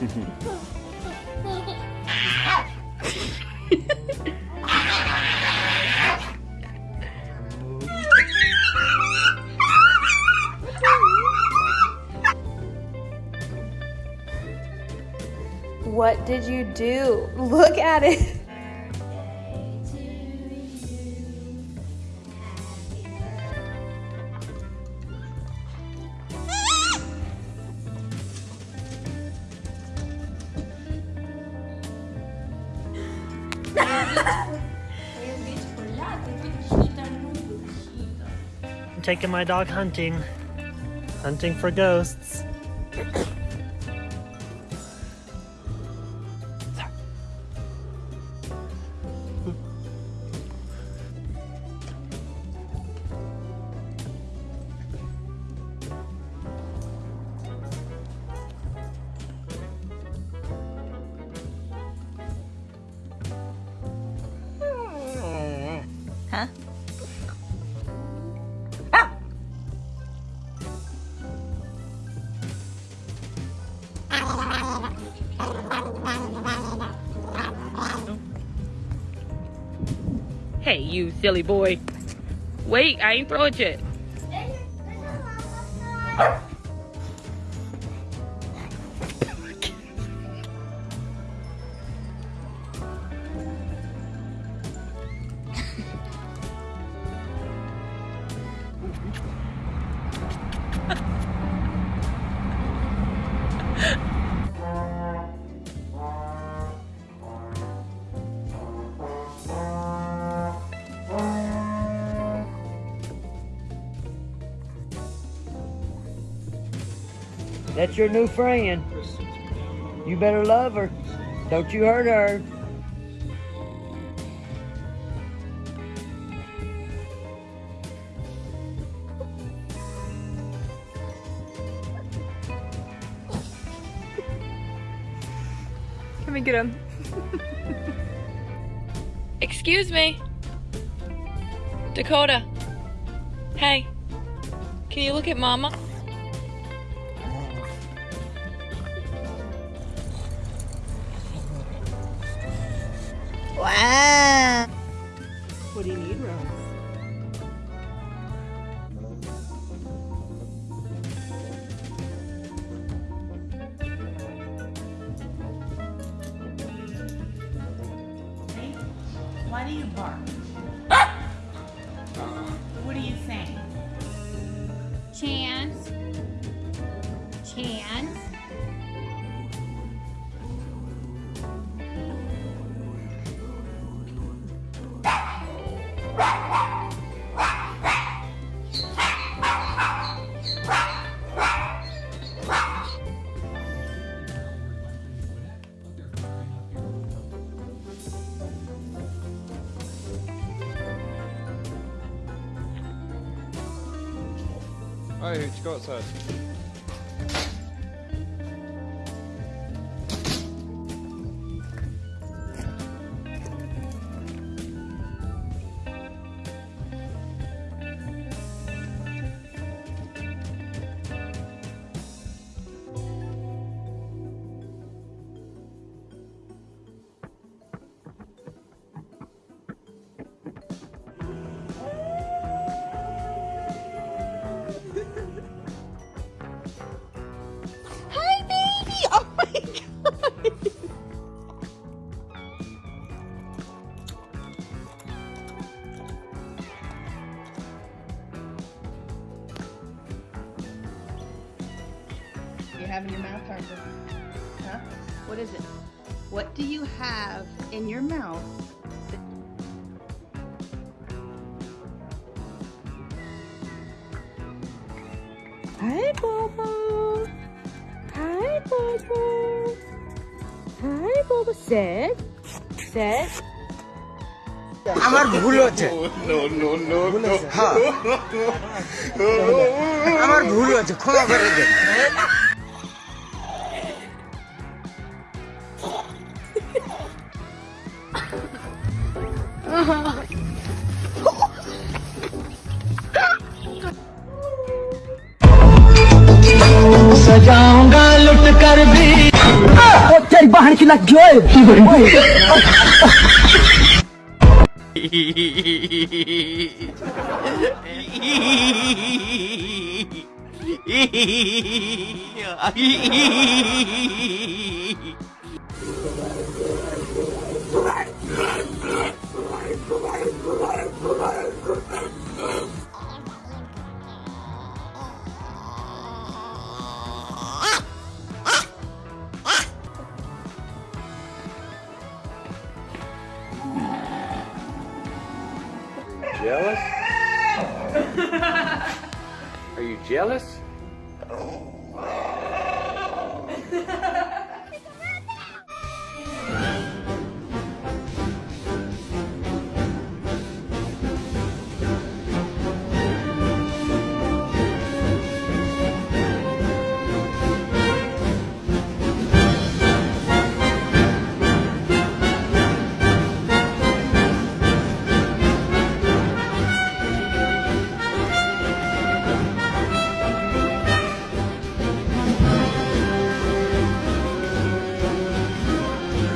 Mm-hmm. What did you do? Look at it. I'm taking my dog hunting. Hunting for ghosts. Hey, you silly boy. Wait, I ain't throw it yet. That's your new friend. You better love her. Don't you hurt her. Let me get him. Excuse me. Dakota. Hey. Can you look at mama? Wow. Oh, Hi, Hooch, go outside. have in your mouth, Harper? Huh? What is it? What do you have in your mouth? Hi, Bobo. Hi, Bobo. Hi, Bobo. Sit. Sit. আমার ভুল হচ্ছে হ্যাঁ। আমার ভুল হচ্ছে ক্ষমা করে দেন কি না কি হয় Yeah. Jealous? Are you jealous?